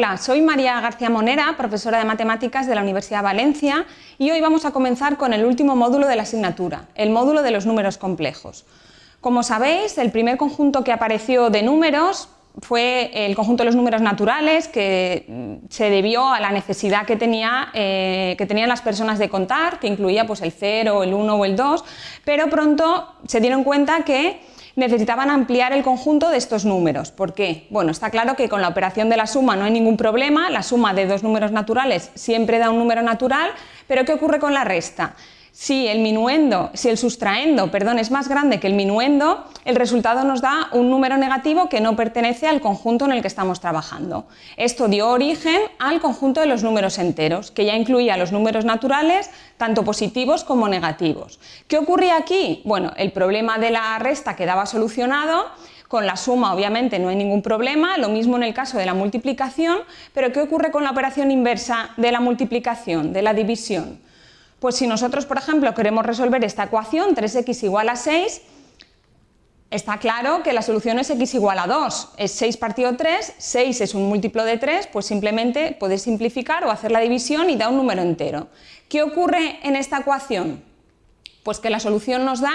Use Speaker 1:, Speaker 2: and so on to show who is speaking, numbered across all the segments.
Speaker 1: Hola, soy María García Monera, profesora de Matemáticas de la Universidad de Valencia y hoy vamos a comenzar con el último módulo de la asignatura, el módulo de los números complejos. Como sabéis, el primer conjunto que apareció de números fue el conjunto de los números naturales que mm, se debió a la necesidad eh, que tenían las personas de contar, que incluía pues, el 0, el 1 o el 2, pero pronto se dieron cuenta que necesitaban ampliar el conjunto de estos números. ¿Por qué? Bueno, está claro que con la operación de la suma no hay ningún problema, la suma de dos números naturales siempre da un número natural, pero ¿qué ocurre con la resta? Si el minuendo, si el sustraendo, perdón, es más grande que el minuendo, el resultado nos da un número negativo que no pertenece al conjunto en el que estamos trabajando. Esto dio origen al conjunto de los números enteros, que ya incluía los números naturales, tanto positivos como negativos. ¿Qué ocurría aquí? Bueno, el problema de la resta quedaba solucionado, con la suma obviamente no hay ningún problema, lo mismo en el caso de la multiplicación, pero ¿qué ocurre con la operación inversa de la multiplicación, de la división? Pues si nosotros, por ejemplo, queremos resolver esta ecuación, 3x igual a 6, está claro que la solución es x igual a 2, es 6 partido 3, 6 es un múltiplo de 3, pues simplemente puedes simplificar o hacer la división y da un número entero. ¿Qué ocurre en esta ecuación? Pues que la solución nos da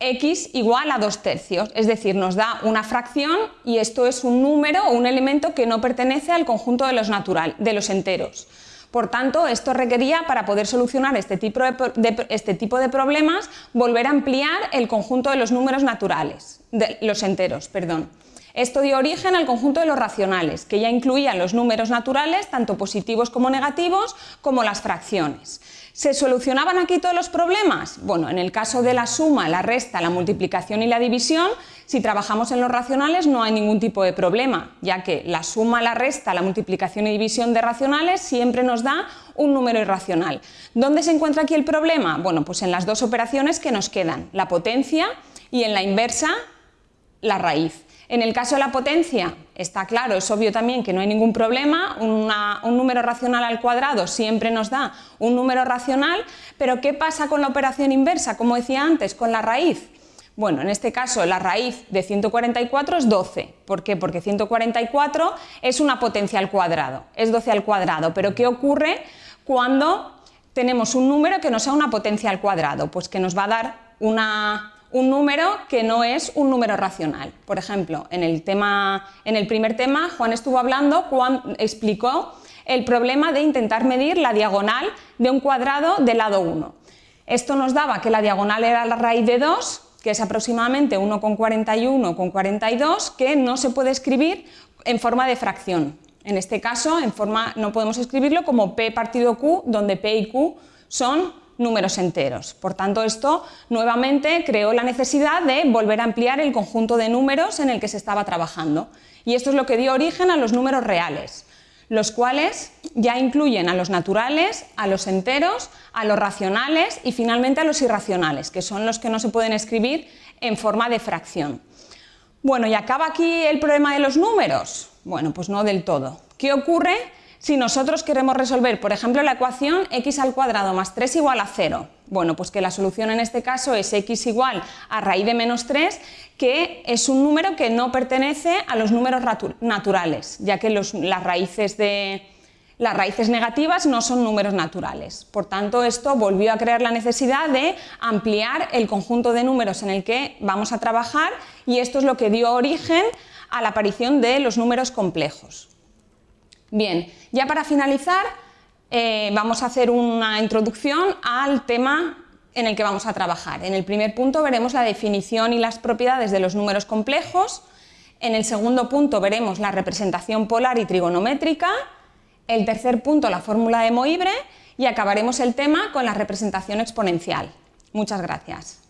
Speaker 1: x igual a 2 tercios, es decir, nos da una fracción y esto es un número o un elemento que no pertenece al conjunto de los, natural, de los enteros. Por tanto, esto requería, para poder solucionar este tipo de, este tipo de problemas, volver a ampliar el conjunto de los números naturales, los enteros, perdón. Esto dio origen al conjunto de los racionales, que ya incluían los números naturales, tanto positivos como negativos, como las fracciones. ¿Se solucionaban aquí todos los problemas? Bueno, en el caso de la suma, la resta, la multiplicación y la división, si trabajamos en los racionales no hay ningún tipo de problema, ya que la suma, la resta, la multiplicación y división de racionales siempre nos da un número irracional. ¿Dónde se encuentra aquí el problema? Bueno, pues en las dos operaciones que nos quedan, la potencia y en la inversa, la raíz. En el caso de la potencia, está claro, es obvio también que no hay ningún problema, un número racional al cuadrado siempre nos da un número racional, pero ¿qué pasa con la operación inversa? Como decía antes, con la raíz. Bueno, en este caso la raíz de 144 es 12. ¿Por qué? Porque 144 es una potencia al cuadrado, es 12 al cuadrado. Pero ¿qué ocurre cuando tenemos un número que no sea una potencia al cuadrado? Pues que nos va a dar una un número que no es un número racional. Por ejemplo, en el, tema, en el primer tema Juan estuvo hablando, Juan explicó el problema de intentar medir la diagonal de un cuadrado del lado 1. Esto nos daba que la diagonal era la raíz de 2, que es aproximadamente 1,41 con 42, que no se puede escribir en forma de fracción. En este caso, en forma, no podemos escribirlo como p partido q, donde p y q son números enteros. Por tanto, esto nuevamente creó la necesidad de volver a ampliar el conjunto de números en el que se estaba trabajando. Y esto es lo que dio origen a los números reales, los cuales ya incluyen a los naturales, a los enteros, a los racionales y finalmente a los irracionales, que son los que no se pueden escribir en forma de fracción. Bueno, ¿y acaba aquí el problema de los números? Bueno, pues no del todo. ¿Qué ocurre si nosotros queremos resolver, por ejemplo, la ecuación x al cuadrado más 3 igual a 0, bueno, pues que la solución en este caso es x igual a raíz de menos 3, que es un número que no pertenece a los números naturales, ya que las, raíces de, las raíces negativas no son números naturales. Por tanto, esto volvió a crear la necesidad de ampliar el conjunto de números en el que vamos a trabajar y esto es lo que dio origen a la aparición de los números complejos. Bien, ya para finalizar eh, vamos a hacer una introducción al tema en el que vamos a trabajar. En el primer punto veremos la definición y las propiedades de los números complejos, en el segundo punto veremos la representación polar y trigonométrica, el tercer punto la fórmula de Moibre y acabaremos el tema con la representación exponencial. Muchas gracias.